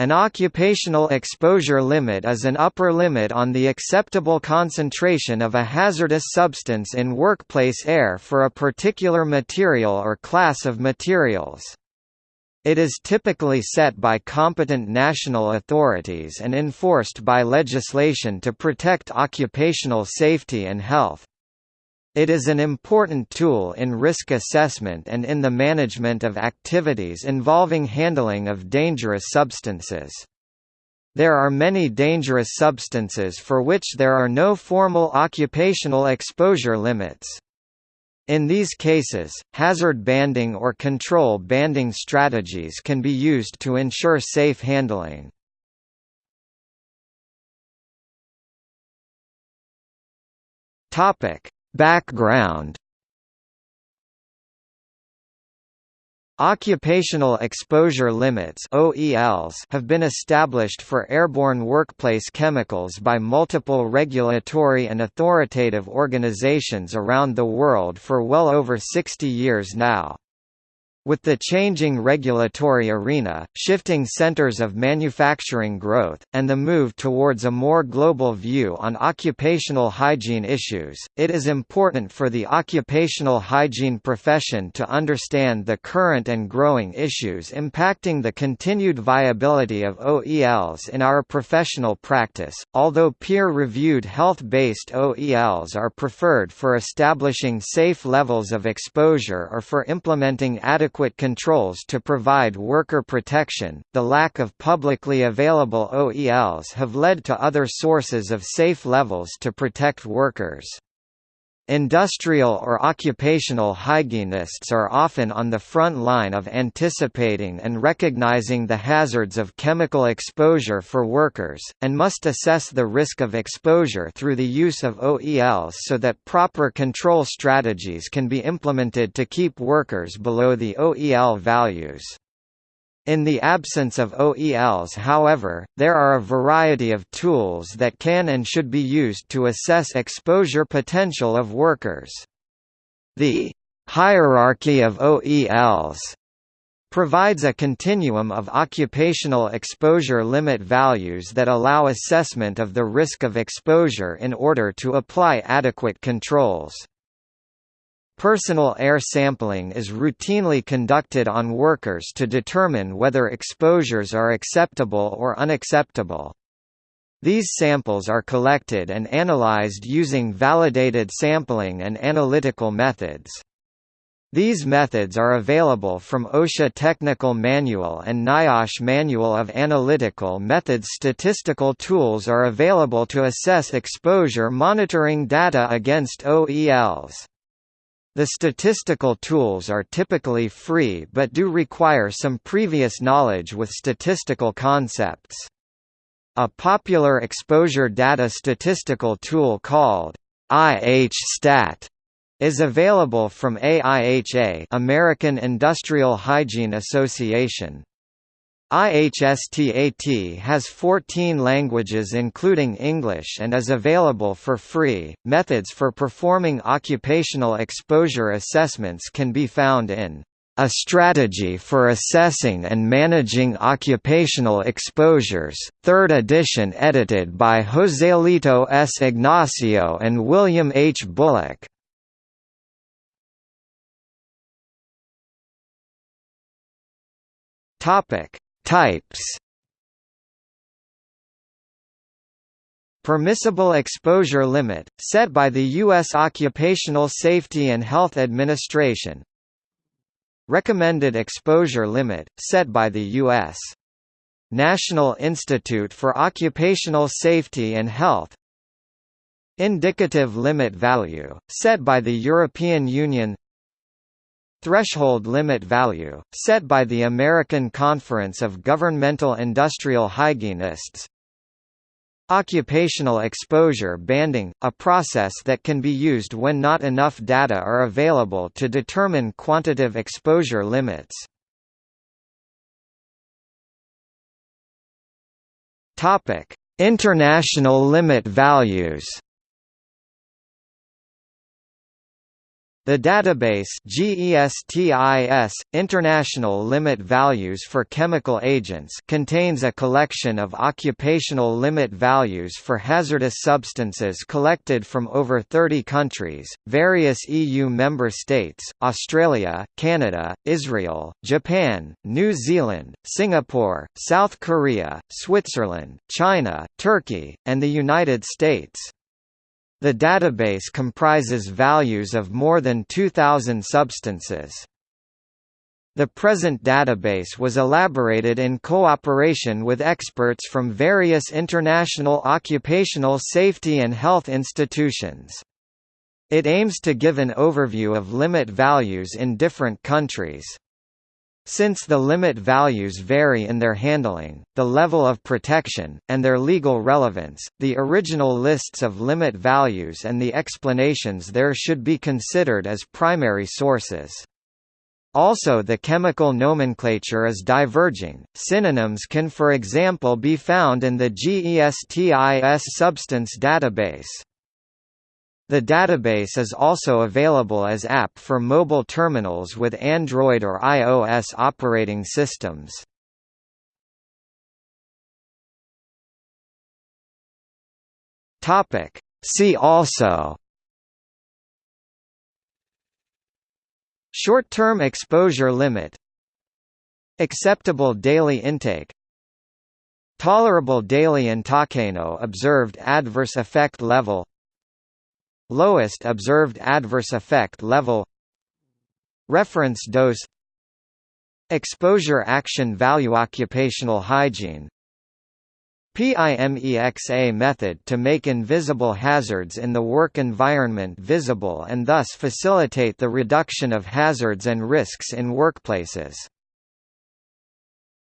An occupational exposure limit is an upper limit on the acceptable concentration of a hazardous substance in workplace air for a particular material or class of materials. It is typically set by competent national authorities and enforced by legislation to protect occupational safety and health. It is an important tool in risk assessment and in the management of activities involving handling of dangerous substances. There are many dangerous substances for which there are no formal occupational exposure limits. In these cases, hazard banding or control banding strategies can be used to ensure safe handling. Topic: Background Occupational exposure limits OELs have been established for airborne workplace chemicals by multiple regulatory and authoritative organizations around the world for well over 60 years now. With the changing regulatory arena, shifting centers of manufacturing growth, and the move towards a more global view on occupational hygiene issues, it is important for the occupational hygiene profession to understand the current and growing issues impacting the continued viability of OELs in our professional practice. Although peer-reviewed health-based OELs are preferred for establishing safe levels of exposure or for implementing adequate adequate controls to provide worker protection, the lack of publicly available OELs have led to other sources of safe levels to protect workers. Industrial or occupational hygienists are often on the front line of anticipating and recognizing the hazards of chemical exposure for workers, and must assess the risk of exposure through the use of OELs so that proper control strategies can be implemented to keep workers below the OEL values. In the absence of OELs however, there are a variety of tools that can and should be used to assess exposure potential of workers. The hierarchy of OELs provides a continuum of occupational exposure limit values that allow assessment of the risk of exposure in order to apply adequate controls. Personal air sampling is routinely conducted on workers to determine whether exposures are acceptable or unacceptable. These samples are collected and analyzed using validated sampling and analytical methods. These methods are available from OSHA Technical Manual and NIOSH Manual of Analytical Methods. Statistical tools are available to assess exposure monitoring data against OELs. The statistical tools are typically free but do require some previous knowledge with statistical concepts. A popular exposure data statistical tool called IHStat is available from AIHA American Industrial Hygiene Association. IHSTAT has 14 languages including English and is available for free. Methods for performing occupational exposure assessments can be found in A Strategy for Assessing and Managing Occupational Exposures, 3rd edition edited by Joselito S. Ignacio and William H. Bullock. Topic Types Permissible exposure limit, set by the U.S. Occupational Safety and Health Administration Recommended exposure limit, set by the U.S. National Institute for Occupational Safety and Health Indicative limit value, set by the European Union Threshold limit value, set by the American Conference of Governmental Industrial Hygienists Occupational exposure banding, a process that can be used when not enough data are available to determine quantitative exposure limits. International limit values The database GESTIS, International Limit Values for Chemical Agents contains a collection of occupational limit values for hazardous substances collected from over 30 countries, various EU member states, Australia, Canada, Israel, Japan, New Zealand, Singapore, South Korea, Switzerland, China, Turkey, and the United States. The database comprises values of more than 2,000 substances. The present database was elaborated in cooperation with experts from various international occupational safety and health institutions. It aims to give an overview of limit values in different countries. Since the limit values vary in their handling, the level of protection, and their legal relevance, the original lists of limit values and the explanations there should be considered as primary sources. Also the chemical nomenclature is diverging, synonyms can for example be found in the GESTIS substance database. The database is also available as app for mobile terminals with Android or iOS operating systems. Topic. See also Short-term exposure limit Acceptable daily intake Tolerable daily intakano observed adverse effect level Lowest observed adverse effect level. Reference dose. Exposure action value Occupational hygiene. PIMEXA method to make invisible hazards in the work environment visible and thus facilitate the reduction of hazards and risks in workplaces